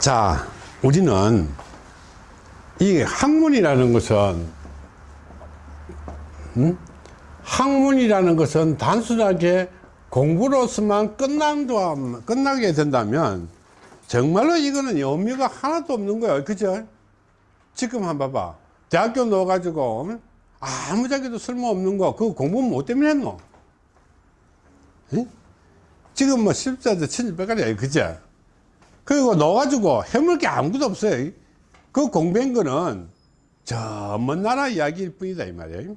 자, 우리는 이 학문이라는 것은 음? 학문이라는 것은 단순하게 공부로서만 끝난다, 끝나게 된다면 정말로 이거는 의미가 하나도 없는 거예요. 그죠? 지금 한번 봐봐. 대학교 넣어가지고 아무짝에도 쓸모없는 거 그거 공부 뭐 때문에 했노? 에? 지금 뭐 십자도 천일백가리야 그죠? 그리고 넣어가지고 해물 게 아무것도 없어요. 그 공부한 거는 저 먼 나라 이야기일 뿐이다 이 말이에요.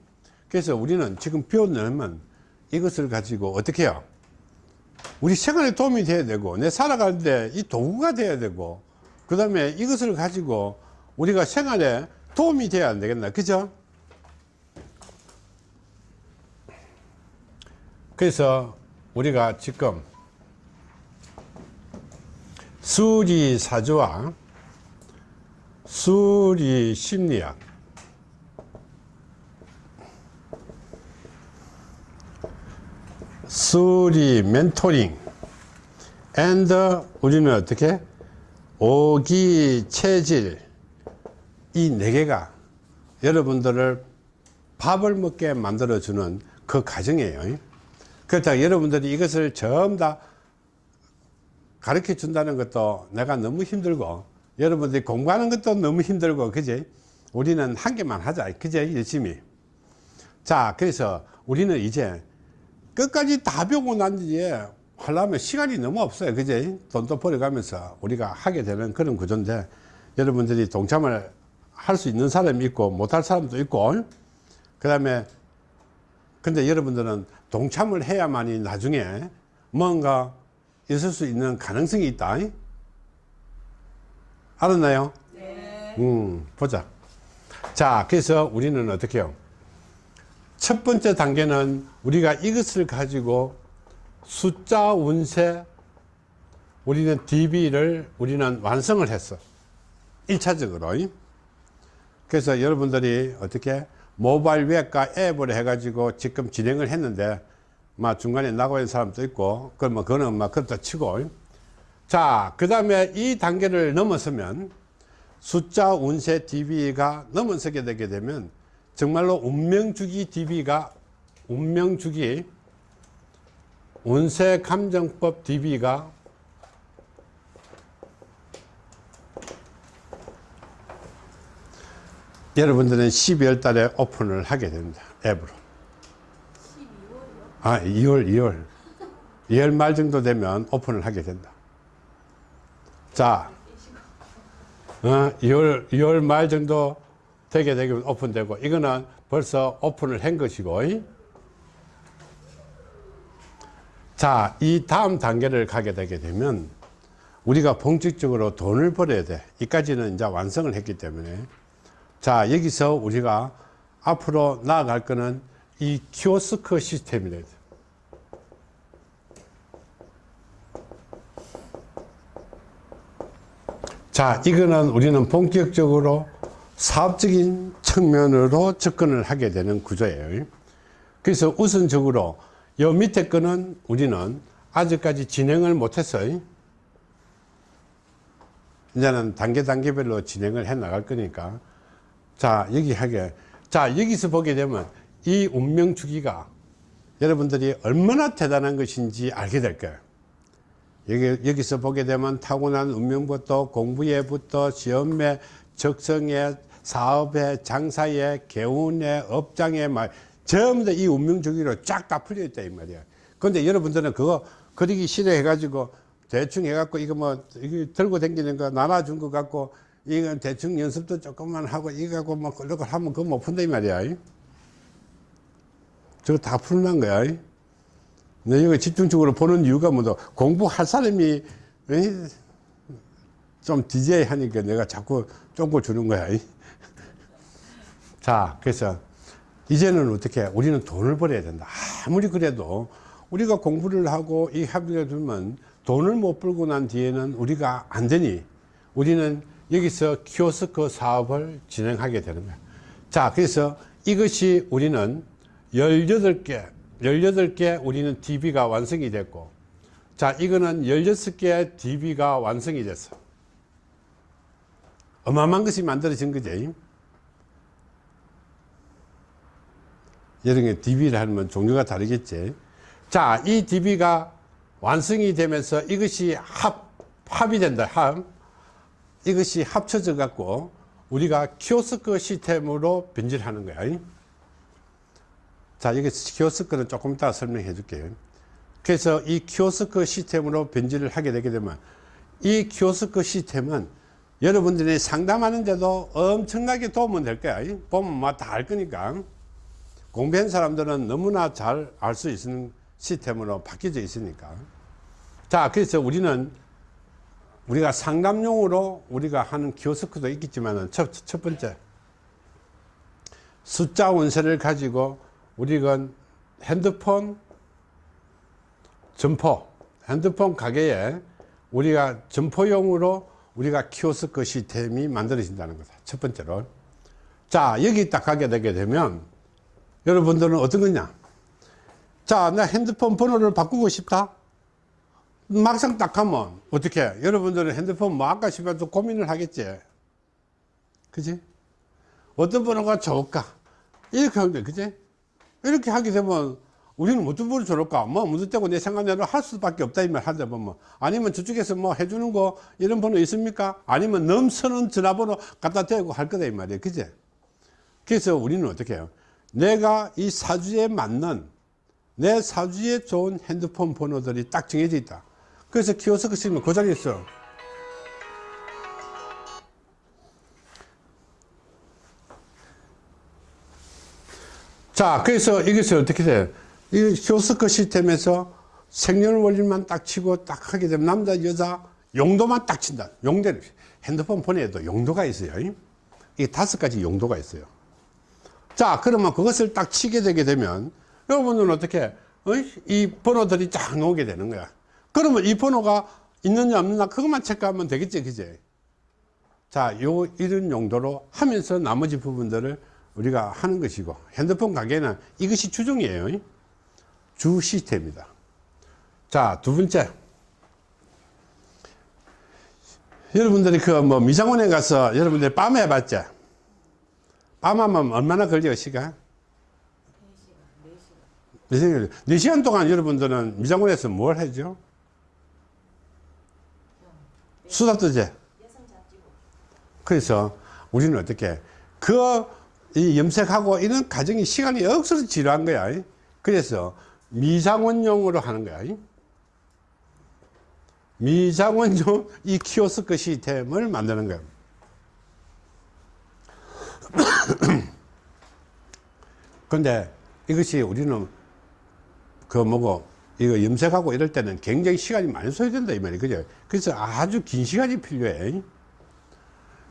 그래서 우리는 지금 배웠냐면 이것을 가지고 어떻게 해요? 우리 생활에 도움이 돼야 되고 내 살아가는데 이 도구가 돼야 되고 그 다음에 이것을 가지고 우리가 생활에 도움이 돼야 안 되겠나 그죠? 그래서 우리가 지금 수리사주와 수리심리학. 수리 멘토링. And 우리는 어떻게? 오기 체질. 이 네 개가 여러분들을 밥을 먹게 만들어 주는 그 과정이에요. 그렇다 여러분들이 이것을 전부 다 가르쳐 준다는 것도 내가 너무 힘들고 여러분들이 공부하는 것도 너무 힘들고 그지? 우리는 한 개만 하자 그지? 열심히. 자 그래서 우리는 이제 끝까지 다 배우고 난 뒤에 하려면 시간이 너무 없어요 그지? 돈도 벌어가면서 우리가 하게 되는 그런 구조인데 여러분들이 동참을 할 수 있는 사람이 있고 못할 사람도 있고 그 다음에 근데 여러분들은 동참을 해야만이 나중에 뭔가 있을 수 있는 가능성이 있다. 알았나요? 네. 음, 보자. 자 그래서 우리는 어떻게 해요? 첫 번째 단계는 우리가 이것을 가지고 숫자 운세 우리는 DB를 우리는 완성을 했어. 1차적으로. 그래서 여러분들이 어떻게 모바일 웹과 앱을 해가지고 지금 진행을 했는데 막 중간에 나고 있는 사람도 있고 그러면 그거는 막 그렇다 치고. 자그 다음에 이 단계를 넘어서면 숫자 운세 DB가 넘어서게 되게 되면 정말로 운명주기 DB가 운명주기 운세 감정법 DB가 여러분들은 12월 달에 오픈을 하게 됩니다. 앱으로 아 2월 2월 2월 말 정도 되면 오픈을 하게 된다 자 어, 2월 2월 말 정도 되게 되면 오픈되고 이거는 벌써 오픈을 한 것이고 자, 이 다음 단계를 가게 되게 되면 우리가 본격적으로 돈을 벌어야 돼. 이까지는 이제 완성을 했기 때문에 자, 여기서 우리가 앞으로 나아갈 거는 이 키오스크 시스템이래. 자, 이거는 우리는 본격적으로 사업적인 측면으로 접근을 하게 되는 구조예요. 그래서 우선적으로 요 밑에 거는 우리는 아직까지 진행을 못했어요. 이제는 단계 단계별로 진행을 해 나갈 거니까 자 여기 하게 자 여기서 보게 되면 이 운명 주기가 여러분들이 얼마나 대단한 것인지 알게 될 거예요. 여기, 여기 서 보게 되면 타고난 운명부터 공부에부터 시험에 적성에 사업에 장사에 개운에 업장에 막 전부 다 이 운명 주기로 쫙 다 풀려 있다 이 말이야. 근데 여러분들은 그거 그리기 싫어해 가지고 대충 해 갖고 이거 뭐 이거 들고 다니는 거 나눠준 거 갖고 이건 대충 연습도 조금만 하고 이거 갖고 뭐 그런 걸 하면 그거 못 푼다 이 말이야 저거 다 풀는 거야 내 이거 집중적으로 보는 이유가 뭐다. 공부할 사람이 좀 DJ 하니까 내가 자꾸 쫑고 주는 거야 자 그래서 이제는 어떻게 우리는 돈을 벌어야 된다. 아무리 그래도 우리가 공부를 하고 이 합의를 두면 돈을 못 벌고 난 뒤에는 우리가 안 되니 우리는 여기서 키오스크 사업을 진행하게 되는 거야. 자 그래서 이것이 우리는 18개 18개 우리는 DB가 완성이 됐고 자 이거는 16개 DB가 완성이 됐어 어마어마한 것이 만들어진 거지. 여러 개 DB를 하면 종류가 다르겠지. 자, 이 DB가 완성이 되면서 이것이 합, 합이 된다. 합. 이것이 합쳐져 갖고 우리가 키오스크 시스템으로 변질하는 거야. 자, 여기 키오스크는 조금 이따 설명해 줄게요. 그래서 이 키오스크 시스템으로 변질을 하게 되게 되면 이 키오스크 시스템은 여러분들이 상담하는데도 엄청나게 도움은 될 거야. 보면 뭐다 알 거니까. 공부한 사람들은 너무나 잘 알 수 있는 시스템으로 바뀌어져 있으니까. 자, 그래서 우리는 우리가 상담용으로 우리가 하는 키오스크도 있겠지만 첫, 첫 번째 숫자 원세를 가지고 우리가 핸드폰 점포 핸드폰 가게에 우리가 점포용으로 우리가 키오스크 시스템이 만들어진다는 거다. 첫 번째로. 자 여기 딱 가게 되게 되면 여러분들은 어떤 거냐? 자 나 핸드폰 번호를 바꾸고 싶다. 막상 딱 하면 어떻게? 여러분들은 핸드폰 뭐 아까 싶어도 고민을 하겠지. 그지? 어떤 번호가 좋을까? 이렇게 하면 돼. 그지 이렇게 하게 되면 우리는 어떤 번호 좋을까? 뭐 무슨 때고 내 생각대로 할 수밖에 없다 이 말 하다 보면 아니면 저쪽에서 뭐 해주는 거 이런 번호 있습니까? 아니면 넘치는 전화번호 갖다 대고 할 거다 이 말이야 그지 그래서 우리는 어떻게 해요? 내가 이 사주에 맞는 내 사주에 좋은 핸드폰 번호들이 딱 정해져 있다. 그래서 키오스크 쓰면 그 자리에 있 자, 그래서 이것을 어떻게 돼? 이 키오스크 시스템에서 생년월일만 딱 치고 딱 하게 되면 남자, 여자 용도만 딱 친다. 용대는 핸드폰 번호에도 용도가 있어요. 이게 다섯 가지 용도가 있어요. 자, 그러면 그것을 딱 치게 되게 되면 여러분은 어떻게 어? 이 번호들이 쫙 나오게 되는 거야. 그러면 이 번호가 있느냐 없느냐 그것만 체크하면 되겠지 그제 자, 요 이런 용도로 하면서 나머지 부분들을 우리가 하는 것이고 핸드폰 가게는 이것이 주종이에요. 주 시스템입니다. 자, 두 번째. 여러분들이 그 뭐 미장원에 가서 여러분들이 밤에 해봤죠? 밤 하면 얼마나 걸려요, 시간? 4시간. 4시간 동안 여러분들은 미장원에서 뭘 하죠? 수다 뜨지? 그래서 우리는 어떻게 그 염색하고 이런 과정이 시간이 억수로 지루한 거야. 그래서 미장원용으로 하는 거야. 미장원용 이 키오스크 시스템을 만드는 거야. 근데 이것이 우리는 그 뭐고 이거 염색하고 이럴 때는 굉장히 시간이 많이 소요된다 이 말이에요 그죠 그래서 아주 긴 시간이 필요해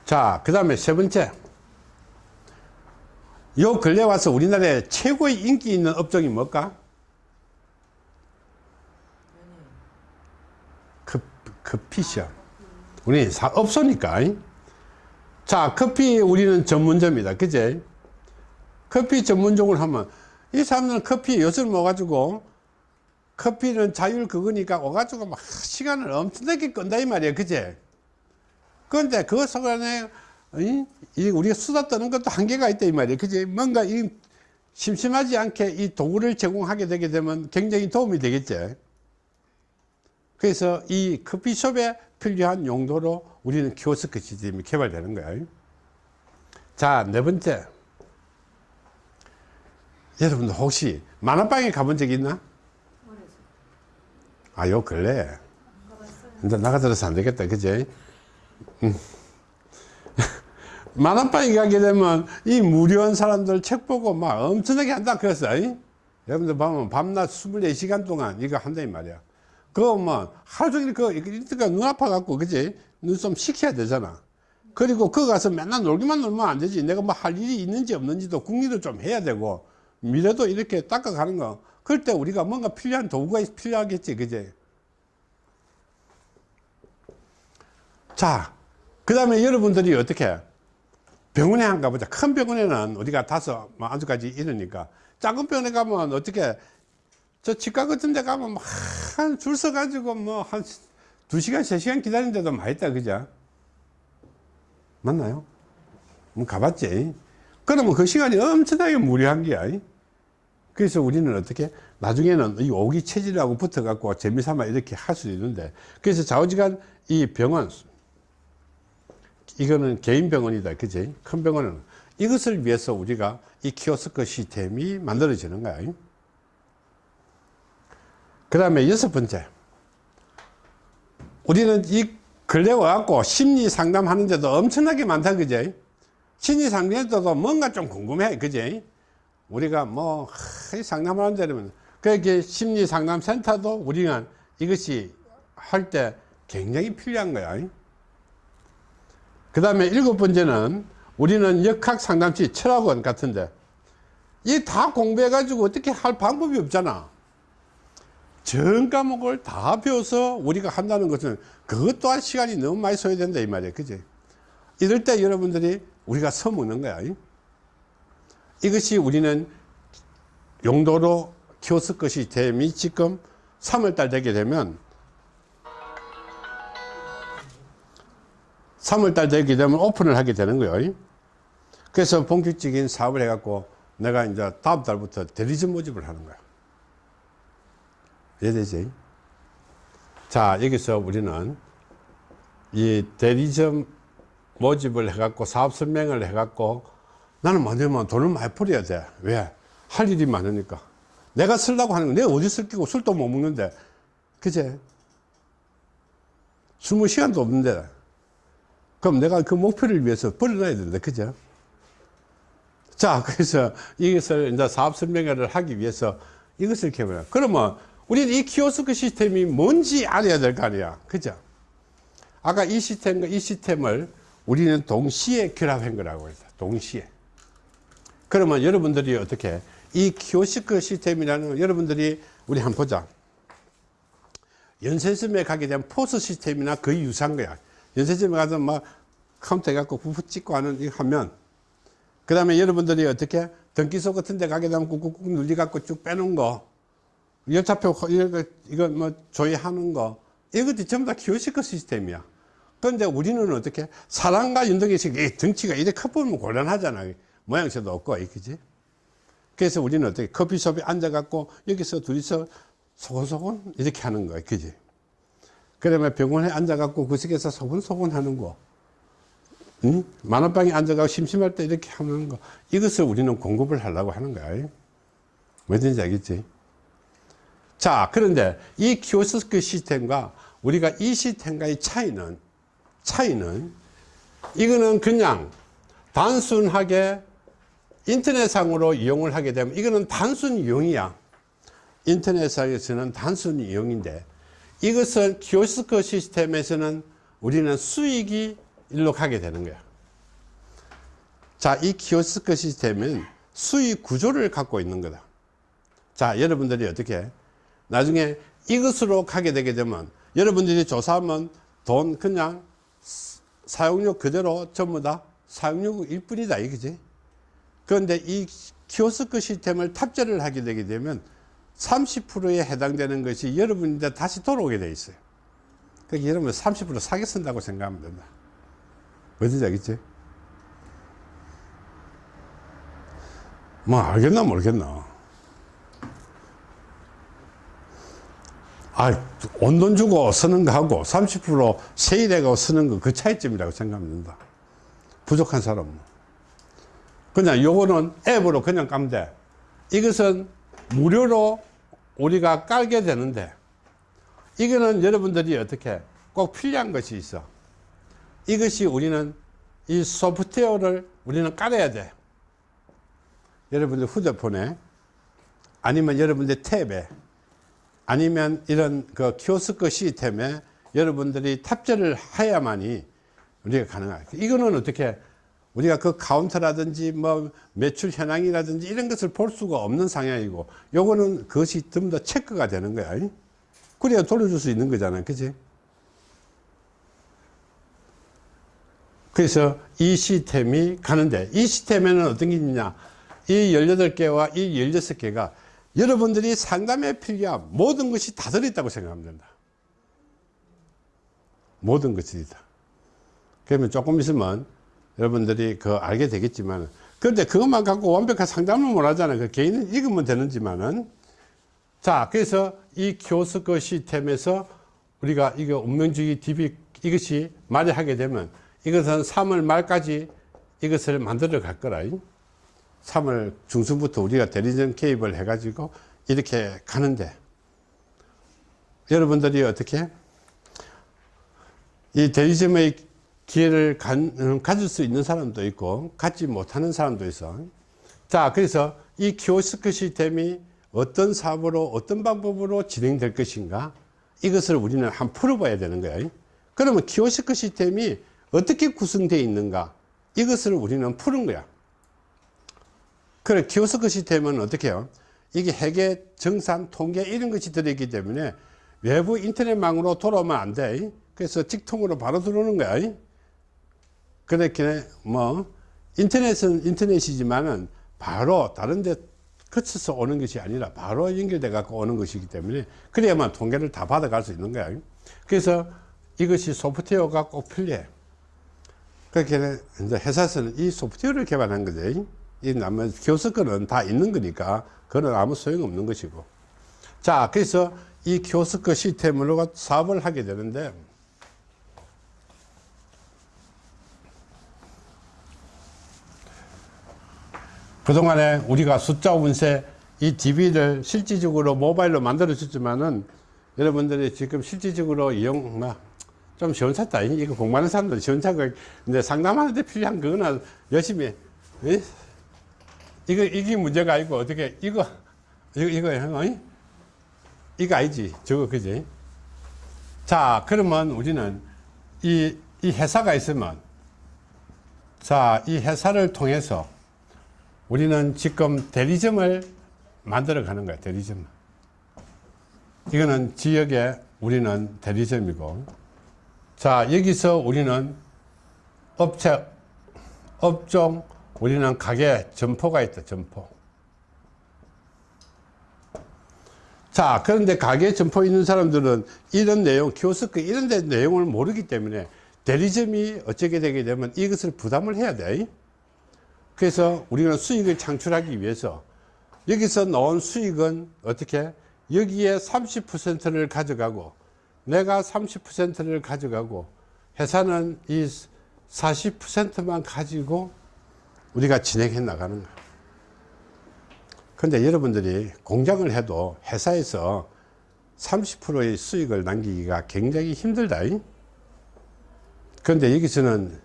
자 그 다음에 세 번째 요 근래 와서 우리나라에 최고의 인기 있는 업종이 뭘까? 그, 커피숍 우리 사, 업소니까. 자 커피 우리는 전문점이다. 그제? 커피 전문적으로 하면 이 사람들은 커피 요즘 먹어가지고 커피는 자율 그거니까 와가지고 막 시간을 엄청나게 끈다 이 말이야 그제? 그런데 그 속안에 이, 우리가 수다 떠는 것도 한계가 있다 이 말이야 그제 뭔가 이 심심하지 않게 이 도구를 제공하게 되게 되면 굉장히 도움이 되겠지 그래서 이 커피숍에 필요한 용도로 우리는 키오스크 시스템이 개발되는 거야 자네 번째 여러분들 혹시 만화방에 가본 적 있나? 아, 요 근래. 이제 나가 들어서 안 되겠다. 그지? 음. 만화방에 가게 되면 이 무료한 사람들 책 보고 막 엄청나게 한다. 그랬어. 이? 여러분들 보면 밤낮 24시간 동안 이거 한다. 이 말이야. 그거 뭐 하루 종일 그, 이때가 눈 아파갖고, 그지? 눈 좀 식혀야 되잖아. 그리고 그 가서 맨날 놀기만 놀면 안 되지. 내가 뭐 할 일이 있는지 없는지도 궁리도 좀 해야 되고, 미래도 이렇게 닦아가는 거. 그럴 때 우리가 뭔가 필요한 도구가 필요하겠지, 그제? 자, 그 다음에 여러분들이 어떻게 병원에 한 가보자. 큰 병원에는 우리가 다섯, 뭐, 아주까지 이러니까. 작은 병원에 가면 어떻게 저 치과 같은 데 가면 막줄 서 가지고 뭐 한 두 시간, 세 시간 기다리는 데도 많이 있다, 그죠? 맞나요? 뭐 가봤지. 그러면 그 시간이 엄청나게 무료한 거야. 그래서 우리는 어떻게 나중에는 이 오기 체질하고 붙어 갖고 재미삼아 이렇게 할 수도 있는데 그래서 좌우지간 이 병원 이거는 개인 병원이다 그지? 큰 병원은. 이것을 위해서 우리가 이 키오스크 시스템이 만들어지는 거야. 그 다음에 여섯 번째. 우리는 이 근래 와갖고 심리 상담하는데도 엄청나게 많다 그지? 심리 상담에도 뭔가 좀 궁금해 그지? 우리가 뭐 상담하는 데면 그게 심리 상담 센터도 우리가 이것이 할 때 굉장히 필요한 거야 그 다음에 일곱 번째는 우리는 역학 상담치 철학원 같은데 이 다 공부해 가지고 어떻게 할 방법이 없잖아. 전 과목을 다 배워서 우리가 한다는 것은 그것 또한 시간이 너무 많이 소요된다 이 말이야. 그지? 이럴 때 여러분들이 우리가 써먹는 거야. 이것이 우리는 용도로 키오스크 시스템이 지금 3월달 되게 되면 3월달 되게 되면 오픈을 하게 되는 거예요. 그래서 본격적인 사업을 해갖고 내가 이제 다음 달부터 대리점 모집을 하는 거야. 이해되지? 자 여기서 우리는 이 대리점 모집을 해갖고 사업 설명을 해갖고 나는 뭐냐면 돈을 많이 벌어야 돼. 왜? 할 일이 많으니까. 내가 쓰려고 하는 거 내가 어디 쓸 끼고 술도 못 먹는데. 그제? 술 먹을 시간도 없는데 그럼 내가 그 목표를 위해서 벌어놔야 된다 그죠? 자 그래서 이것을 이제 사업 설명회를 하기 위해서 이것을 개발해 그러면 우리는 이 키오스크 시스템이 뭔지 알아야 될 거 아니야 그죠? 아까 이 시스템과 이 시스템을 우리는 동시에 결합한 거라고 해서 동시에. 그러면 여러분들이 어떻게 이 키오스크 시스템이라는 걸 여러분들이 우리 한번 보자. 편의점에 가게 되면 POS 시스템이나 거의 유사한 거야. 편의점에 가서 막 카운터 해갖고 부부 찍고 하는 이거 하면. 그 다음에 여러분들이 어떻게 등기소 같은 데 가게 되면 꾹꾹꾹 눌리갖고 쭉 빼놓은 거. 열차표 이거, 이거 뭐 조회하는 거. 이것도 전부 다 키오스크 시스템이야. 그런데 우리는 어떻게 사람과 연동이 등치가 이렇게 커보면 곤란하잖아. 모양새도 없고 그지? 그래서 우리는 어떻게 커피숍에 앉아갖고 여기서 둘이서 소곤소곤 이렇게 하는 거야 그지? 그러면 병원에 앉아갖고 구석에서 소곤소곤 하는 거 응? 만원방에 앉아가고 심심할 때 이렇게 하는 거. 이것을 우리는 공급을 하려고 하는 거야 뭐든지 알겠지? 자 그런데 이 키오스크 시스템과 우리가 이 시스템과의 차이는 차이는 이거는 그냥 단순하게 인터넷상으로 이용을 하게 되면 이거는 단순 이용이야. 인터넷상에서는 단순 이용인데 이것은 키오스크 시스템에서는 우리는 수익이 일로 가게 되는 거야. 자이 키오스크 시스템은 수익 구조를 갖고 있는 거다. 자 여러분들이 어떻게? 나중에 이것으로 가게 되게 되면 여러분들이 조사하면 돈 그냥 사용료 그대로 전부 다 사용료일 뿐이다 이거지? 그런데 이 키오스크 시스템을 탑재를 하게 되게 되면 30%에 해당되는 것이 여러분한테 다시 돌아오게 돼 있어요. 그러니까 여러분 30% 사게 쓴다고 생각하면 된다 어디지 알겠지? 뭐 알겠나 모르겠나 아, 온돈 주고 쓰는 거하고 30% 세일해가고 쓰는 거 그 차이점이라고 생각하면 된다. 부족한 사람은. 그냥 요거는 앱으로 그냥 까면 돼. 이것은 무료로 우리가 깔게 되는데 이거는 여러분들이 어떻게 꼭 필요한 것이 있어. 이것이 우리는 이 소프트웨어를 우리는 깔아야 돼. 여러분들 휴대폰에 아니면 여러분들 tab에 아니면 이런 그 키오스크 시스템에 여러분들이 탑재를 해야만이 우리가 가능하다. 이거는 어떻게 우리가 그 카운터라든지 뭐 매출 현황이라든지 이런 것을 볼 수가 없는 상황이고 요거는 그것이 좀 더 체크가 되는 거야. 그래야 돌려줄 수 있는 거잖아. 그지? 그래서 이 시스템이 가는데 이 시스템에는 어떤 게 있느냐 이 18개와 이 16개가 여러분들이 상담에 필요한 모든 것이 다 들어있다고 생각하면 된다. 모든 것이 다. 그러면 조금 있으면 여러분들이 그 알게 되겠지만 그런데 그것만 갖고 완벽한 상담을 못 하잖아요. 그 개인은 읽으면 되는지만은 자 그래서 이 키오스크 시스템에서 우리가 이거 운명주의 DB 이것이 만약하게 되면 이것은 3월 말까지 이것을 만들어 갈 거라. 3월 중순부터 우리가 대리점 개입을 해 가지고 이렇게 가는데 여러분들이 어떻게 이 대리점의 기회를 간, 가질 수 있는 사람도 있고 갖지 못하는 사람도 있어 자 그래서 이 키오스크 시스템이 어떤 사업으로 어떤 방법으로 진행될 것인가 이것을 우리는 한번 풀어봐야 되는 거야 그러면 키오스크 시스템이 어떻게 구성되어 있는가? 이것을 우리는 푸는 거야. 그래 키오스크 시스템은 어떻게 해요? 이게 회계 정산 통계 이런 것이 들어있기 때문에 외부 인터넷망으로 돌아오면 안돼. 그래서 직통으로 바로 들어오는 거야. 그렇게 뭐 인터넷은 인터넷이지만은 바로 다른 데 거쳐서 오는 것이 아니라 바로 연결돼 갖고 오는 것이기 때문에 그래야만 통계를 다 받아갈 수 있는 거야. 그래서 이것이 소프트웨어가 꼭 필요해 그렇게 이제 회사에서는 이 소프트웨어를 개발한 거지 이 나머 키오스크는 다 있는 거니까 그건 아무 소용없는 것이고. 자 그래서 이 키오스크 시스템으로 사업을 하게 되는데 그동안에 우리가 숫자 운세 이 DB를 실질적으로 모바일로 만들어 줬지만은 여러분들이 지금 실질적으로 이용 좀 시원찮다 이거 공부하는 사람들 시원찮고 근데 상담하는데 필요한 그거는 열심히 에? 이거 이게 문제가 아니고 어떻게 이거 이거 이거 어? 이거 아니지 저거 그지 자 그러면 우리는 이, 이 회사가 있으면 자 이 회사를 통해서 우리는 지금 대리점을 만들어 가는 거야 대리점 이거는 지역에 우리는 대리점이고 자 여기서 우리는 업체 업종 우리는 가게 점포가 있다 점포. 자 그런데 가게 점포 있는 사람들은 이런 내용 키오스크 이런 데 내용을 모르기 때문에 대리점이 어쩌게 되게 되면 이것을 부담을 해야 돼. 그래서 우리는 수익을 창출하기 위해서 여기서 나온 수익은 어떻게? 여기에 30%를 가져가고 내가 30%를 가져가고 회사는 이 40%만 가지고 우리가 진행해 나가는 거야. 근데 여러분들이 공장을 해도 회사에서 30%의 수익을 남기기가 굉장히 힘들다 그런데 여기서는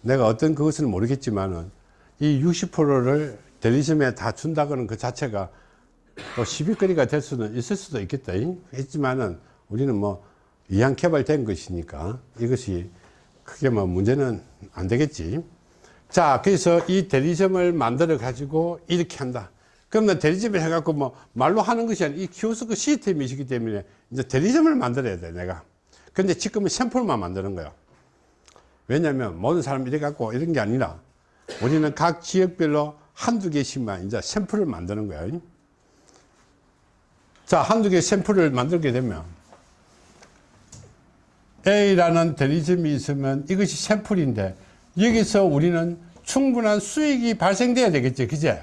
내가 어떤 그것은 모르겠지만은 이 60%를 대리점에 다 준다고는 그 자체가 또 시비거리가 될 수는 있을 수도 있겠다 했지만은 우리는 뭐 이양 개발된 것이니까 이것이 크게 뭐 문제는 안 되겠지. 자 그래서 이 대리점을 만들어 가지고 이렇게 한다. 그러면 대리점을 해갖고 뭐 말로 하는 것이 아니라 이 키오스크 시스템이시기 때문에 이제 대리점을 만들어야 돼 내가. 근데 지금은 샘플만 만드는 거야. 왜냐하면 모든 사람이 이래 갖고 이런 게 아니라 우리는 각 지역별로 한두 개씩만 이제 샘플을 만드는 거야. 자 한두 개 샘플을 만들게 되면 A라는 대리점이 있으면 이것이 샘플인데 여기서 우리는 충분한 수익이 발생돼야 되겠죠 그제?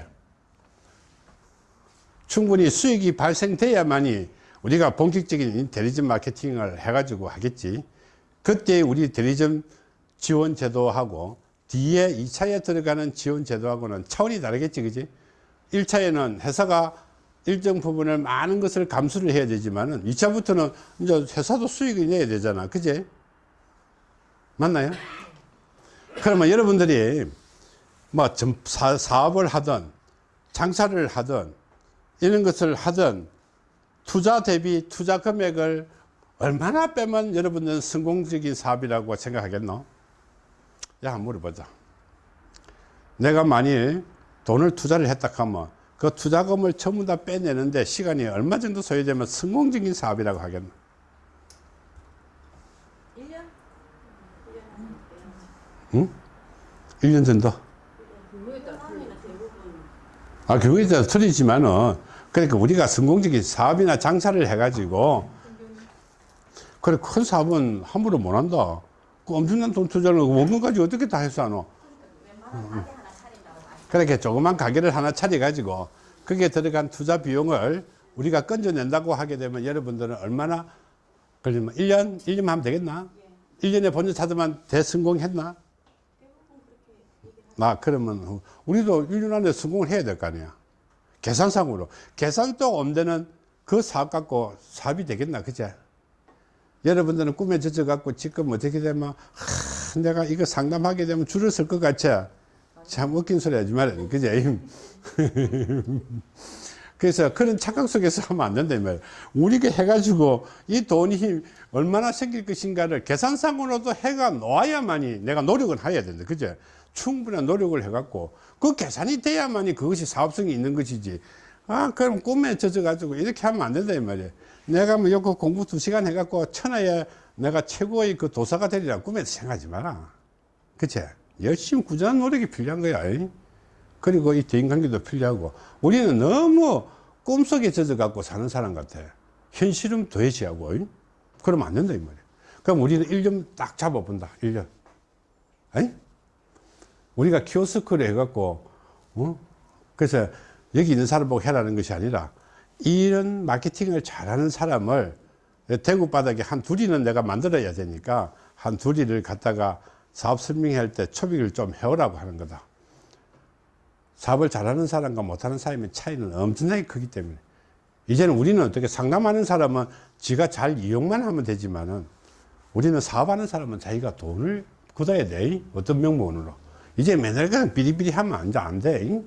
충분히 수익이 발생돼야만이 우리가 본격적인 대리점 마케팅을 해가지고 하겠지. 그때 우리 대리점 지원 제도하고 뒤에 2차에 들어가는 지원 제도하고는 차원이 다르겠지 그지? 1차에는 회사가 일정 부분을 많은 것을 감수를 해야 되지만은 2차부터는 이제 회사도 수익을 내야 되잖아. 그지 맞나요? 그러면 여러분들이 뭐 사업을 하든 장사를 하든 이런 것을 하든 투자 대비 투자 금액을 얼마나 빼면 여러분들은 성공적인 사업이라고 생각하겠노? 야 물어보자. 내가 만일 돈을 투자를 했다 하면 그 투자금을 전부 다 빼내는데 시간이 얼마 정도 소요되면 성공적인 사업이라고 하겠노? 1년? 응? 1년 정도? 아, 그거에 따라 틀리지만은, 그러니까 우리가 성공적인 사업이나 장사를 해가지고, 그래, 큰 사업은 함부로 못 한다. 그 엄청난 돈 투자를 원금 가지고 어떻게 다 해서 하노? 그렇게 조그만 가게를 하나 차려 가지고 거기에 들어간 투자 비용을 우리가 건져낸다고 하게 되면 여러분들은 얼마나 걸리면 1년? 1년 하면 되겠나? 1년에 본전 찾으면 대성공했나? 나 그러면 우리도 1년 안에 성공을 해야 될 거 아니야. 계산상으로. 계산도 없는 그 사업 갖고 사업이 되겠나, 그제? 여러분들은 꿈에 젖어 갖고 지금 어떻게 되면, 하, 내가 이거 상담하게 되면 줄을 쓸것 같지? 참 웃긴 소리 하지 말아요. 그제? 그래서 그런 착각 속에서 하면 안 된다, 이 말이야. 우리가 해가지고 이 돈이 얼마나 생길 것인가를 계산상으로도 해가 놓아야만이 내가 노력을 해야 된다. 그죠? 충분한 노력을 해갖고 그 계산이 돼야만이 그것이 사업성이 있는 것이지. 아, 그럼 꿈에 젖어가지고 이렇게 하면 안 된다, 이 말이야. 내가 뭐 요거 공부 두 시간 해갖고 천하에 내가 최고의 그 도사가 되리라 꿈에도 생각하지 마라. 그치? 열심히 꾸준한 노력이 필요한 거야. 이. 그리고 이 대인관계도 필요하고 우리는 너무 꿈속에 젖어 갖고 사는 사람 같아. 현실은 도외시하고. 이. 그러면 안 된다, 이 말이야. 그럼 우리는 1년 딱 잡아본다. 1년. 아니? 우리가 키오스크를 해갖고, 어? 그래서 여기 있는 사람 보고 해라는 것이 아니라 이런 마케팅을 잘하는 사람을 대구 바닥에 한 둘이는 내가 만들어야 되니까 한 둘이를 갖다가 사업 설명할 때 초빙을 좀 해오라고 하는 거다. 사업을 잘하는 사람과 못하는 사람의 차이는 엄청나게 크기 때문에 이제는 우리는 어떻게 상담하는 사람은 지가 잘 이용만 하면 되지만은 우리는 사업하는 사람은 자기가 돈을 굳어야 돼. 어떤 명목으로. 이제 맨날 그냥 비리비리 하면 안 돼. 안 돼.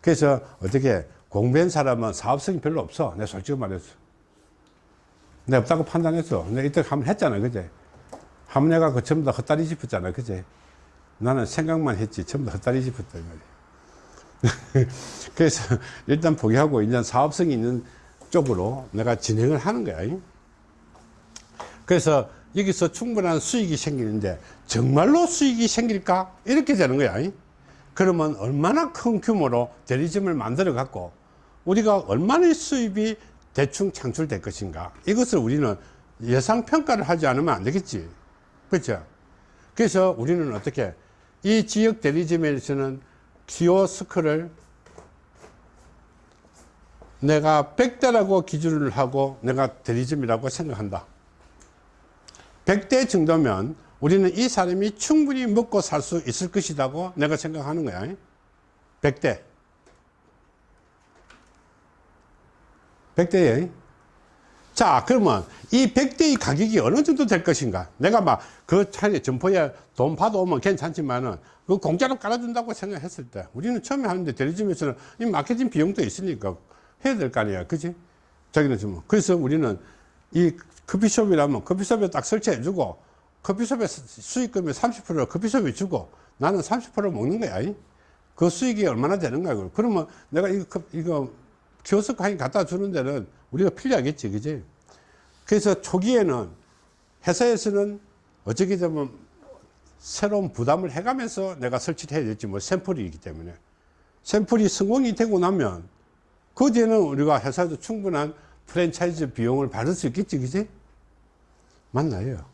그래서 어떻게 공부한 사람은 사업성이 별로 없어. 내가 솔직히 말했어. 내가 없다고 판단했어. 내가 이때 한번 했잖아. 그제? 내가 그 전부 다 헛다리 짚었잖아. 그제? 나는 생각만 했지. 전부 다 헛다리 짚었다. 이 말이야. 그래서 일단 포기하고 일단 사업성이 있는 쪽으로 내가 진행을 하는 거야. 그래서 여기서 충분한 수익이 생기는데 정말로 수익이 생길까? 이렇게 되는 거야. 그러면 얼마나 큰 규모로 대리점을 만들어 갖고 우리가 얼마나 수입이 대충 창출될 것인가 이것을 우리는 예상 평가를 하지 않으면 안 되겠지 그렇죠 그래서 우리는 어떻게 이 지역 대리점에서는 키오스크를 내가 100대라고 기준을 하고 내가 대리점이라고 생각한다 100대 정도면 우리는 이 사람이 충분히 먹고 살 수 있을 것이라고 내가 생각하는 거야. 100대. 100대에. 자, 그러면 이 100대의 가격이 어느 정도 될 것인가? 내가 막 그 차례 점포에 돈 받아오면 괜찮지만은 그 공짜로 깔아준다고 생각했을 때 우리는 처음에 하는데 대리점에서는 이 마케팅 비용도 있으니까 해야 될 거 아니야. 그지? 자기는 좀. 그래서 우리는 이 커피숍이라면 커피숍에 딱 설치해 주고 커피숍에 수익금의 30%를 커피숍에 주고 나는 30% 먹는 거야. 그 수익이 얼마나 되는가. 그러면 내가 이거, 이거 하긴 갖다 주는 데는 우리가 필요하겠지. 그지? 그래서 초기에는 회사에서는 어떻게 되면 새로운 부담을 해가면서 내가 설치를 해야 될지 뭐 샘플이기 때문에 샘플이 성공이 되고 나면 그 뒤에는 우리가 회사에서 충분한 프랜차이즈 비용을 받을 수 있겠지, 그지? 맞나요?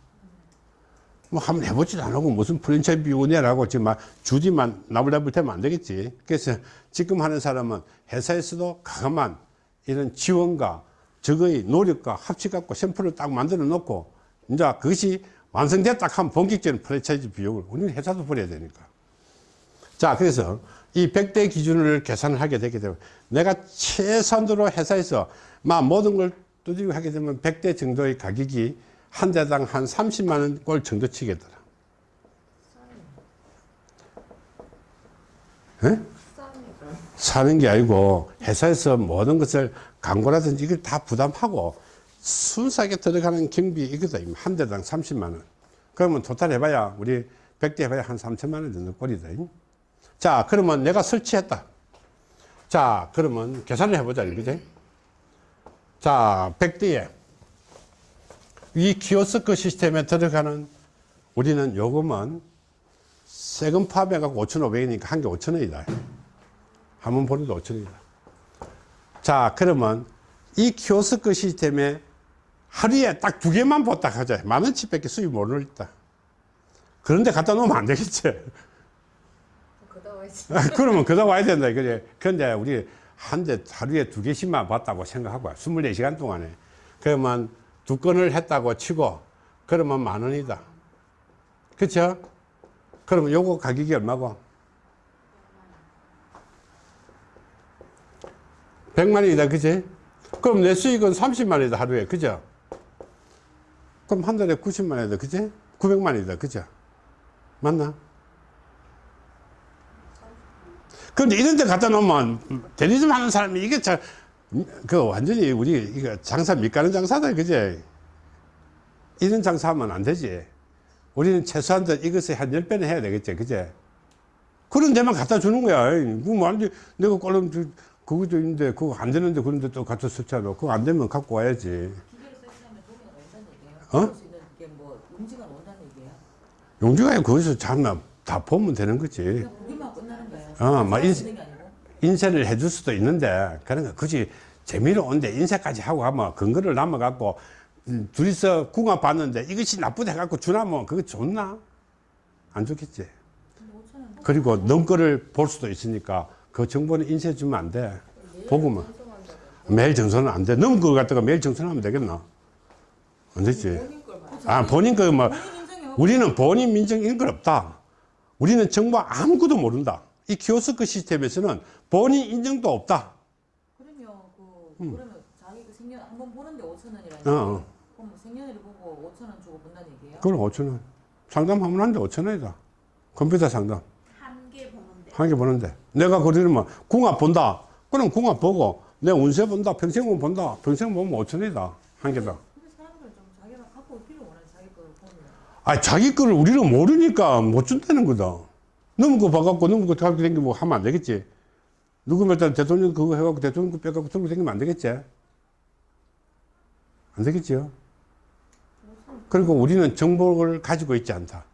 뭐 한번 해보지도 않고 무슨 프랜차이즈 비용을 내라고 지금 막 주디만 나불나불 되면 안 되겠지. 그래서 지금 하는 사람은 회사에서도 가감한 이런 지원과 적의 노력과 합치 갖고 샘플을 딱 만들어 놓고 이제 그것이 완성됐다 하면 본격적인 프랜차이즈 비용을 우리는 회사도 벌여야 되니까. 자, 그래서 이 100대 기준을 계산을 하게 되게 되면 내가 최선으로 회사에서 막 모든 걸 두드리고 하게 되면 100대 정도의 가격이 한 대당 한 30만 원 꼴 정도 치겠더라. 예? 사는 게 아니고 회사에서 모든 것을 광고라든지 이걸 다 부담하고 순수하게 들어가는 경비 이거다. 한 대당 30만 원. 그러면 토탈 해봐야 우리 100대 해봐야 한 3천만 원 정도 꼴이다. 자, 그러면 내가 설치했다. 자, 그러면 계산을 해보자. 그지? 자, 100대에 이 키오스크 시스템에 들어가는 우리는 요금은 세금 포함해갖고 5,500원이니까 한 개 5,000원이다. 한 번 보내도 5,000원이다. 자, 그러면 이 키오스크 시스템에 하루에 딱 두 개만 pos다 하자. 만 원치 밖에 수입 못 올렸다. 그런데 갖다 놓으면 안 되겠지. 아, 그러면 그다 와야 된다 그래 근데 우리 한 대 하루에 두 개씩만 봤다고 생각하고 24시간 동안에 그러면 두 건을 했다고 치고 그러면 만 원이다. 그쵸? 그러면 요거 가격이 얼마고? 100만 원이다 그치? 그럼 내 수익은 30만 원이다 하루에 그죠? 그럼 한 달에 90만 원이다 그치? 900만 원이다 그죠? 맞나? 근데 이런 데 갖다 놓으면 대리점 하는 사람이 이게 참, 그 완전히 우리 이거 장사 밑가는 장사다, 그제? 이런 장사하면 안 되지. 우리는 최소한 이것을 한 10배는 해야 되겠지, 그제? 그런 데만 갖다 주는 거야. 뭐, 안 돼. 내가 꼴름, 그거도 있는데, 그거 안 되는데, 그런데 또 갖다 썼잖아. 그거 안 되면 갖고 와야지. 어? 뭐 용지가 온다는 얘기예요. 용주가 거기서 잘다 보면 되는 거지. 보기만 끝나는 거예요. 어, 막 인-. 인쇄를 해줄 수도 있는데 그런 거 굳이 재미로 온데 인쇄까지 하고 하면 근거를 남아갖고 음, 둘이서 궁합 봤는데 이것이 나쁘다 해갖고 주나면 그거 좋나? 안 좋겠지. 근데 5천 원. 그리고 넘 거를 볼 수도 있으니까 그 정보는 인쇄해 주면 안 돼. 보고만. 매일 정선은 안 돼. 넘은 거 갖다가 매일 정선하면 되겠나? 안 말. 아, 본인 거 뭐, 본인 인정이 없고 우리는 본인 민정 건 없다. 우리는 정보 아무것도 모른다. 이 키오스크 시스템에서는 본인 인정도 없다. 그러면 그 그러면 자기 그 생년 한 번 보는데 5천 원이라는 음. 어, 어. 그럼 뭐 생년회를 보고 5천 원 주고 본다는 얘기예요? 그럼 5천 원. 상담하면 한데 5천 원이다. 컴퓨터 상담. 한 개 보는데. 한 개 보는데. 내가 그러면 궁합 본다. 그럼 궁합 보고 내 운세 본다. 평생운 본다. 평생 보면 5천 원이다. 한 개다. 근데 사람들 좀 자기가 갖고 올 필요 원하는 자기 거를 보면 아, 자기 거를 우리는 모르니까 못 준다는 거다. 거 봐갖고 너무 거 갖고 다니고 하면 안 되겠지. 누구면 일단 대통령 그거 해갖고 대통령 거 빼갖고 들고 다니면 안 되겠지. 안 되겠지요. 그리고 우리는 정보를 가지고 있지 않다.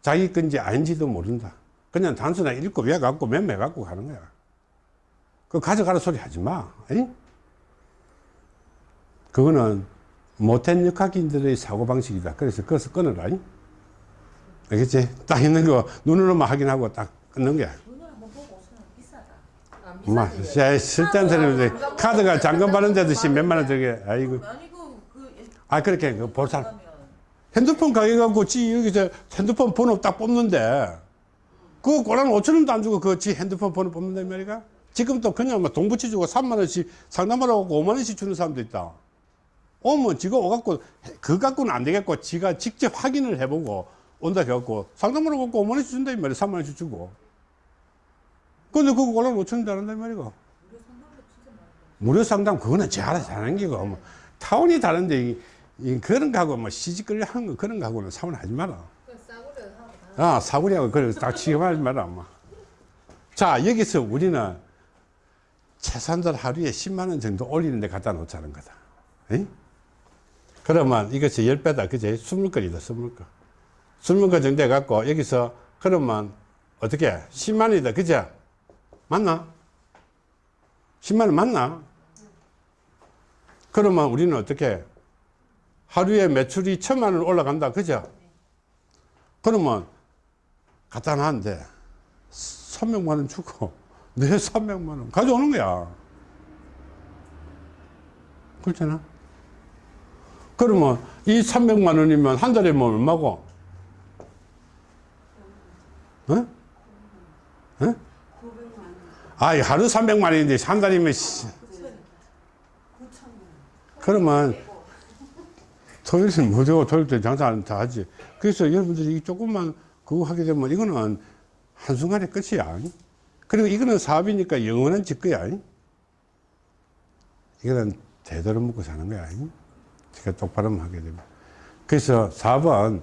자기 건지 아닌지도 모른다. 그냥 단순하게 읽고 외갖고 맴매 갖고 가는 거야. 그 가져가라 소리 하지 마. 에이? 그거는 못한 역학인들의 사고방식이다. 그래서 그것을 끊어라. 이? 알겠지? 딱 있는 거 눈으로만 확인하고 딱 끊는 거야. 눈을 한번 보고 5천 원 비싸다. 아, 엄마, 야, 쓸데없는 사람인데 카드가 잔금 받는데도 몇만 원 들게. 아이고. 그 아, 그렇게 그 보상. 가면 핸드폰 가게 갖고 지 여기서 핸드폰 번호 딱 뽑는데 그거 고란 5천 원도 안 주고 그지 핸드폰 번호 뽑는단 말이야. 지금 또 그냥 뭐돈 붙여주고 3만 원씩 상담하라고 5만 원씩 주는 사람도 있다. 오면 지가 오갖고 그 갖고는 안 되겠고 지가 직접 확인을 해보고 온다 해갖고 상담하러 갖고 5만 원씩 준다 이 말이야. 3만 원씩 주고. 근데 그거 고란 5천 원도 안 한단 말이야. 무료 상담 그거는 제 알아서 하는 게고 뭐 타운이 다른데 이, 이 그런 거하고 뭐 시집거리 하는 거 그런 거하고는 사원 하지 마라. 아 사구리하고 그래 딱 취급하지 마라 엄마. 자 여기서 우리는 최소한들 하루에 10만 원 정도 올리는 데 갖다 놓자는 거다. 에이? 그러면 이것이 10배다 그제 20건이다 20건. 20건 정도 해갖고 여기서 그러면 어떻게 10만 원이다 그제 맞나? 10만 원 맞나? 그러면 우리는 어떻게 하루에 매출이 천만 원 올라간다 그죠? 그러면 갖다 놨는데 300만 원 주고 내 300만 원 가져오는 거야. 그렇잖아. 그러면 이 300만 원이면 한 달에 뭐 얼마고? 어? 어? 아, 하루 300만 원인데 한 달이면 씨. 그러면 토요일은 무조건 토요일 때 장사 안다 하지. 그래서 여러분들이 이 조금만 그거 하게 되면 이거는 한순간에 끝이야. 그리고 이거는 사업이니까 영원한 집 거야. 이거는 대대로 먹고 사는 거야. 제가 똑바로 하게 되면. 그래서 사업은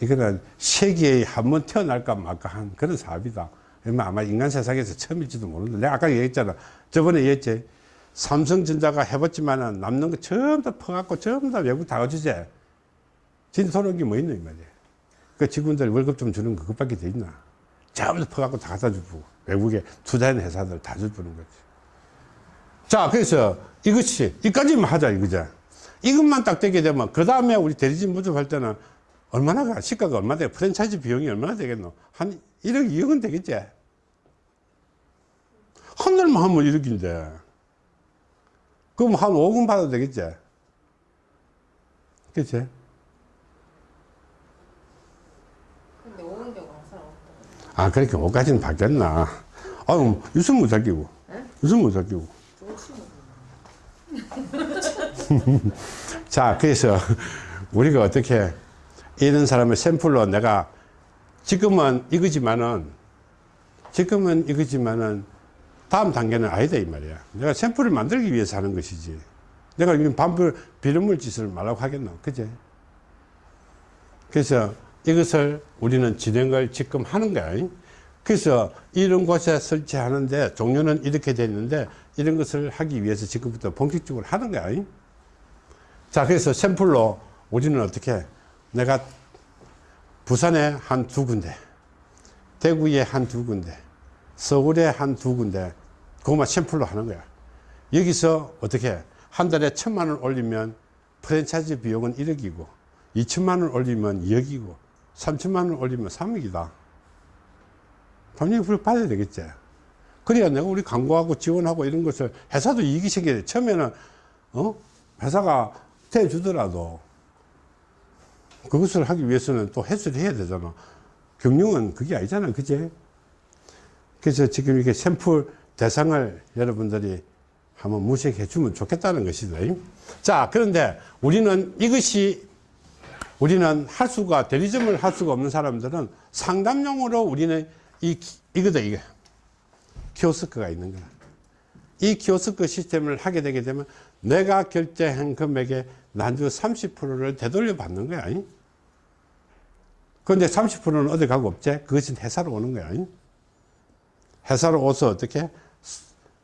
이거는 세계에 한 번 태어날까 말까 한 그런 사업이다. 아마 인간 세상에서 처음일지도 모르는데 내가 아까 얘기했잖아. 저번에 얘기했지. 삼성전자가 해봤지만은 남는 거 전부 다 퍼갖고 전부 다 외국 다돈 온게 뭐 있노, 이 말이야. 그 직원들 월급 좀 주는 거 그것밖에 돼 있나. 전부 다 퍼갖고 다 갖다 주고. 외국에 투자하는 회사들 다 주는 거지. 자, 그래서 이것이, 이까지만 하자, 이거죠. 이것만 딱 되게 되면, 그 다음에 우리 대리점 모집할 때는 얼마나 가? 시가가 얼마 돼? 프랜차이즈 비용이 얼마나 되겠노? 한 1억, 2억은 되겠지? 한 달만 하면 1억인데. 그럼 한 5억 받아도 되겠지? 그치? 근데 오는 경우 항상 없다. 아, 그렇게 5까지는 바뀌었나? 아유, 유승 못 살기고. 응? 유승 못. 좋으시면 자, 그래서 우리가 어떻게 이런 사람을 샘플로 내가 지금은 이거지만은 지금은 이거지만은 다음 단계는 아니다 이 말이야. 내가 샘플을 만들기 위해서 하는 것이지. 내가 이런 반불 비료물 짓을 말라고 하겠나, 그제? 그래서 이것을 우리는 진행을 지금 하는 거야. 그래서 이런 곳에 설치하는데 종류는 이렇게 돼 있는데 이런 것을 하기 위해서 지금부터 본격적으로 하는 거야. 자, 그래서 샘플로 우리는 어떻게 내가 부산에 한 두 군데, 대구에 한 두 군데, 서울에 한 두 군데, 그것만 샘플로 하는 거야. 여기서 어떻게 한 달에 천만 원 올리면 프랜차이즈 비용은 1억이고, 2천만 원 올리면 2억이고, 3천만 원 올리면 3억이다. 당연히 그걸 받아야 되겠지. 그래야 내가 우리 광고하고 지원하고 이런 것을 회사도 이익이 생겨야 돼. 처음에는, 어? 회사가 대주더라도 그것을 하기 위해서는 또 해소를 해야 되잖아. 경영은 그게 아니잖아. 그제? 그래서 지금 이렇게 샘플 대상을 여러분들이 한번 무색해 주면 좋겠다는 것이다. 자, 그런데 우리는 이것이 우리는 할 수가, 대리점을 할 수가 없는 사람들은 상담용으로 우리는 이, 이거다, 이거. 키오스크가 있는 거야. 이 키오스크 시스템을 하게 되게 되면 내가 결제한 금액의 난주 30%를 되돌려 받는 거야. 그런데 30%는 어디 가고 없지? 그것은 회사로 오는 거야. 회사로 오서 어떻게?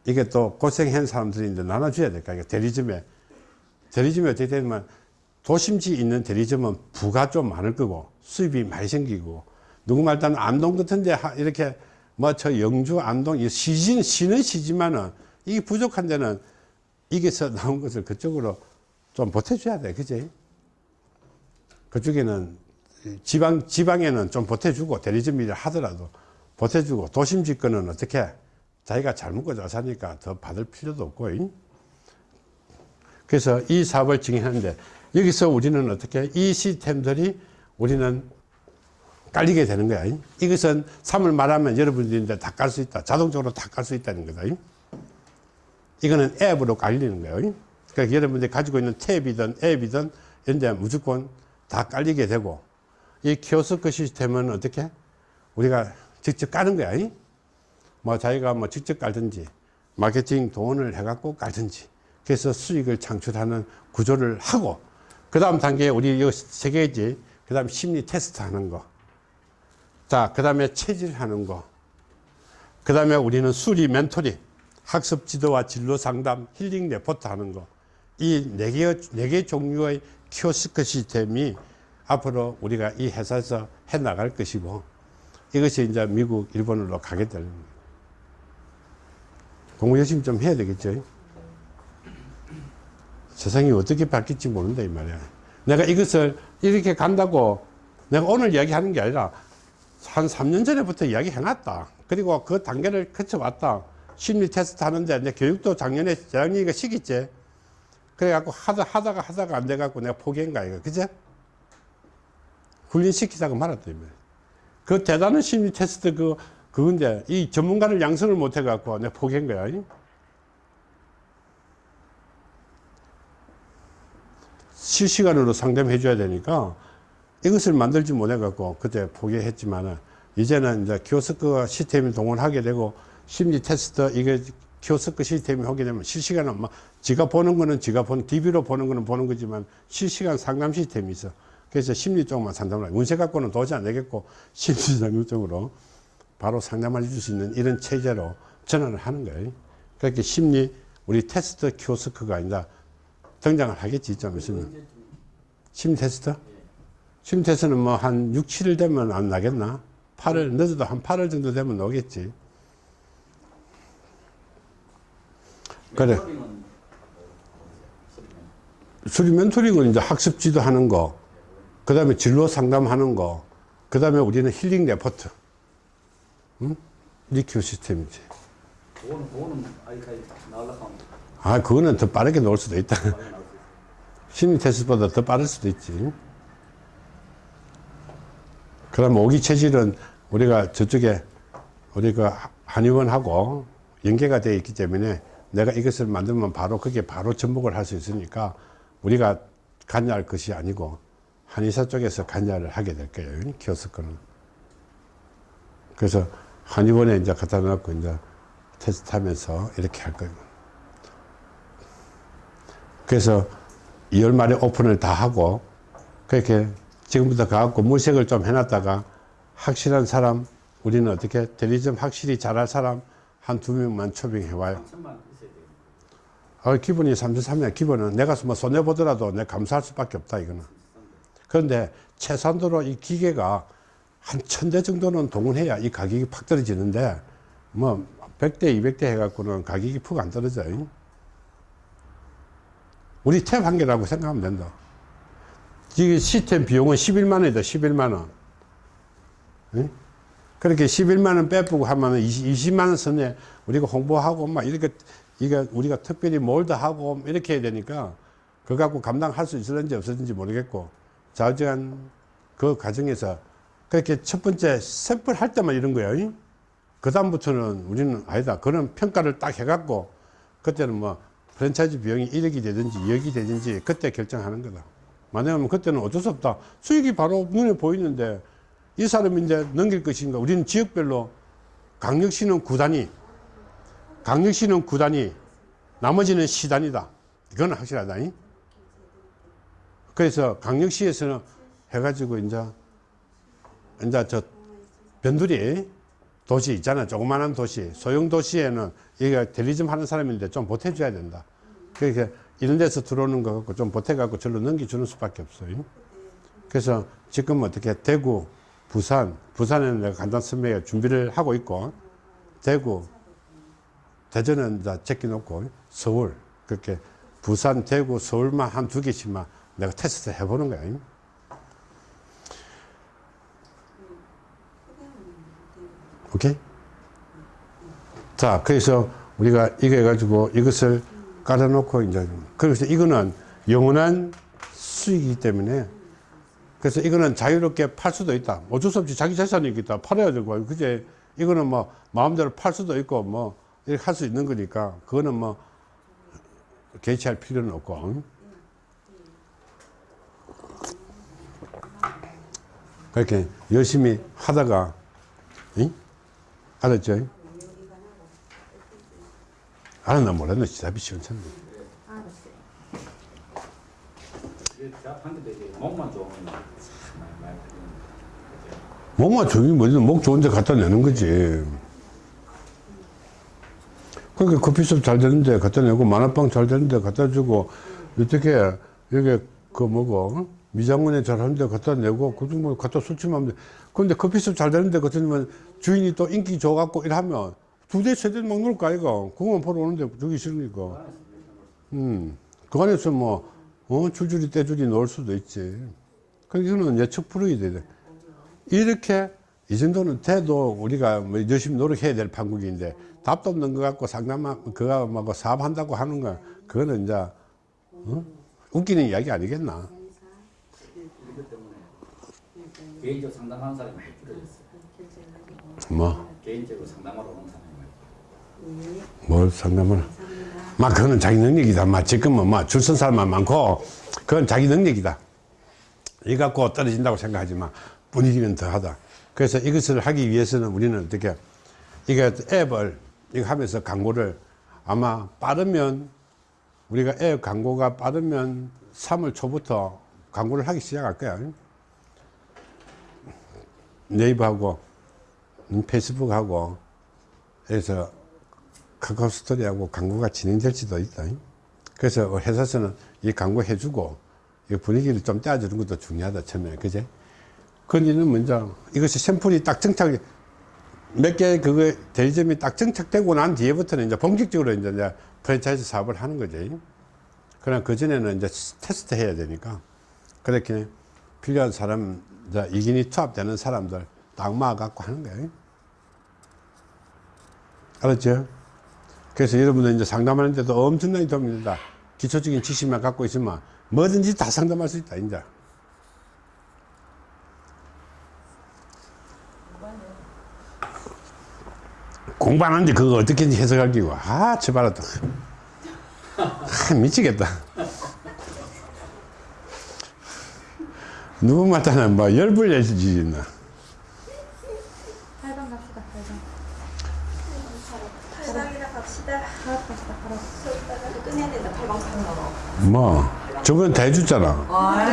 이게 또 고생한 사람들이 이제 나눠줘야 될까? 이게 대리점에. 대리점에 어떻게 되면 도심지 있는 대리점은 부가 좀 많을 거고 수입이 많이 생기고 누구 말따는 안동 같은데 이렇게 뭐 저 영주 이 시진 시는 시지만은 이게 부족한 데는 이게서 나온 것을 그쪽으로 좀 보태줘야 돼 그지 그쪽에는 지방 지방에는 좀 보태주고 대리점 일을 하더라도 보태주고 도심 집권은 어떻게 자기가 잘 먹고 잘 사니까 더 받을 필요도 없고 잉? 그래서 이 사업을 진행하는데 여기서 우리는 어떻게 이 시스템들이 우리는 깔리게 되는 거야. 잉? 이것은 3을 말하면 여러분들이 이제 다 깔 수 있다. 자동적으로 다 깔 수 있다는 거다. 잉? 이거는 앱으로 깔리는 거예요. 잉? 그러니까 여러분들이 가지고 있는 탭이든 앱이든 이런 데 무조건 다 깔리게 되고 이 키오스크 시스템은 어떻게 우리가 직접 까는 거야. 잉? 뭐 자기가 뭐 직접 깔든지 마케팅 돈을 해갖고 깔든지 그래서 수익을 창출하는 구조를 하고 그 다음 단계에 우리 이거 세 개지 그 다음 심리 테스트 하는 거 자, 그 다음에 체질 하는 거. 그 다음에 우리는 수리 멘토링, 학습 지도와 진로 상담, 힐링 레포트 하는 거. 이 네 개, 네개 종류의 키오스크 시스템이 앞으로 우리가 이 회사에서 해 나갈 것이고 이것이 이제 미국, 일본으로 가게 되는 거예요. 공부 열심히 좀 해야 되겠죠. 세상이 어떻게 바뀔지 모른다, 이 말이야. 내가 이것을 이렇게 간다고 내가 오늘 이야기하는 게 아니라 한 3년 전에부터 이야기 해놨다. 그리고 그 단계를 거쳐왔다. 심리 테스트 하는데 내 교육도 작년에 재학년이가 시기째. 그래갖고 하다, 하다가 하다가 안 돼갖고 내가 포기한 거야, 이거. 그제? 이 말이야. 그 대단한 심리 테스트 그, 그건데 이 전문가를 양성을 못 해갖고 내가 포기한 거야. 이? 실시간으로 상담해 줘야 되니까 이것을 만들지 못해갖고 그때 포기했지만은 이제는 이제 키오스크 시스템을 동원하게 되고 심리 테스트 이게 키오스크 시스템이 하게 되면 실시간은 막 지가 보는 거는 지가 보는 DB로 보는 거는 보는 거지만 실시간 상담 시스템이 있어. 그래서 심리 쪽만 상담을 하고 운세 갖고는 도저히 안 되겠고 심리 상담 쪽으로 바로 상담을 해줄 수 있는 이런 체제로 전환을 하는 거예요. 그렇게 심리 우리 테스트 키오스크가 아니라 등장을 하겠지 좀 있으면 심리 테스트? 심리 테스트는 뭐 한 6, 7일 되면 안 나겠나? 8월 늦어도 한 8월 정도 되면 나오겠지. 그래. 수리 멘토링은 이제 학습 지도 하는 거. 그 다음에 진로 상담하는 거, 그 다음에 우리는 힐링 레포트. 응? 리큐 시스템이지. 그거는 그거는 아직까지 하면 아, 그거는 더 빠르게 나올 수도 있다. 심리 테스트보다 더 빠를 수도 있지. 그럼 오기 체질은 우리가 저쪽에 우리가 한의원하고 연계가 되어 있기 때문에 내가 이것을 만들면 바로 그게 바로 접목을 할 수 있으니까 우리가 관여할 것이 아니고 한의사 쪽에서 관여를 하게 될 거예요. 키오스크는. 그래서 한의원에 이제 갖다 놓고 이제 테스트 하면서 이렇게 할 거예요. 그래서 2월 말에 오픈을 다 하고 그렇게 지금부터 가갖고 물색을 좀 해놨다가 확실한 사람 우리는 어떻게 대리점 확실히 잘할 사람 한 두 명만 초빙해 와요. 3천만 있어야 돼요. 어, 기본이 33년 기본은 내가 뭐 손해보더라도 내가 감사할 수밖에 없다 이거는. 그런데 최선도로 이 기계가 한 천 대 정도는 동원해야 이 가격이 팍 떨어지는데 뭐 100대 200대 해갖고는 가격이 푹 안 떨어져요. 우리 탭 한 개라고 생각하면 된다. 이 시스템 비용은 11만 원이다 11만 원. 응? 그렇게 11만 원 빼보고 하면 20, 만원 선에 우리가 홍보하고 막 이렇게 이게 우리가 특별히 뭘더 하고 이렇게 해야 되니까 그거 갖고 감당할 수 있을는지 없을는지 모르겠고 좌우지간 그 과정에서 그렇게 첫 번째 샘플 할 때만 이런 거예요. 그 다음부터는 우리는 아니다. 그런 평가를 딱 해갖고 그때는 뭐 프랜차이즈 비용이 1억이 되든지 2억이 되든지 그때 결정하는 거다. 만약에 그때는 어쩔 수 없다. 수익이 바로 눈에 보이는데 이 사람이 이제 넘길 것인가. 우리는 지역별로 강력시는 구단위, 강력시는 구단위, 나머지는 시단이다. 이건 확실하다. 잉? 그래서 강력시에서는 해가지고 이제 이제 저 변두리 도시 있잖아. 조그마한 도시. 소형 도시에는 여기가 대리점 하는 사람인데 좀 보태줘야 된다. 그러니까 이런 데서 들어오는 거 갖고 좀 보태갖고 절로 넘겨주는 수밖에 없어요. 그래서 지금 어떻게 대구, 부산, 부산에는 내가 간단 설명에 준비를 하고 있고, 대구, 대전은 이제 제껴놓고, 서울, 그렇게 부산, 대구, 서울만 한 두 개씩만 내가 테스트 해보는 거야. 오케이? 자, 그래서 우리가 이거 해가지고 이것을 깔아놓고 이제, 그래서 이거는 영원한 수익이기 때문에 그래서 이거는 자유롭게 팔 수도 있다. 어쩔 수 없이 자기 재산이겠다. 팔아야 되고, 그제 이거는 뭐 마음대로 팔 수도 있고 뭐 이렇게 할 수 있는 거니까 그거는 뭐 개취할 필요는 없고. 그렇게 열심히 하다가, 응? 알았죠? 알았나 몰랐나 대답이 시원찮네. 목만 좋으면 뭐지 목 좋은 데 갖다 내는 거지 그러니까 커피숍 잘 되는데 갖다 내고 만화빵 잘 되는데 갖다 주고 어떻게 여기 그 뭐고 미장원에 잘 하는데 갖다 내고 그 정도 갖다 술집하면 돼. 근데 커피숍 잘 되는데 주면 주인이 또 인기 좋아갖고 이러면 두 대, 세 대 막놀거 아이가 그거만 보러 오는데 주기 싫으니까. 음, 그 안에서 뭐 어, 줄줄이 떼줄이 넣을 수도 있지. 그러니까 이거는 예측 불허이 돼 이렇게 이 정도는 돼도 우리가 뭐 열심히 노력해야 될 판국인데 답도 없는 거 갖고 상담만 그거 뭐 사업한다고 하는 거 그거는 이제 어? 웃기는 이야기 아니겠나 이것 때문에 개인적으로 상담하는 사람이 많이 줄어졌어요. 뭐? 뭘 개인적으로 상담하러 오는 사람이 많이 상담을? 막 그거는 자기 능력이다. 막 지금은 막 줄선 사람만 많고 그건 자기 능력이다. 이 갖고 떨어진다고 생각하지 마. 분위기는 더하다. 그래서 이것을 하기 위해서는 우리는 어떻게 이게 앱을 이거 하면서 광고를 아마 빠르면 우리가 앱 광고가 빠르면 3월 초부터 광고를 하기 시작할 거야 네이버하고 음, 페이스북하고 그래서 카카오 스토리하고 광고가 진행될지도 있다. 그래서 회사에서는 이 광고 해주고 이 분위기를 좀 떼어주는 것도 중요하다 처음에 그제? 그니는 먼저 이것이 샘플이 딱 정착 몇개 그거 대리점이 딱 정착되고 난 뒤에부터는 이제 본격적으로 이제 이제 프랜차이즈 사업을 하는 거지. 그러나 그 전에는 이제 테스트 해야 되니까 그렇게 필요한 사람, 자, 이긴이 투합되는 사람들 딱 모아갖고 하는 거예요. 알았죠? 그래서 여러분들 이제 상담하는데도 엄청나게 도움이 된다. 기초적인 지식만 갖고 있으면 뭐든지 다 상담할 수 있다, 이제. 공부하는데 그거 어떻게 해석할 기고 아또 아, 미치겠다 누구마다는 뭐 열불 내지 나 8번 갑시다 8번 팔방이나 갑시다. 파락 갑시다 끝내야 된다. 팔방 파는 거. 뭐 저번 다 해줬잖아 아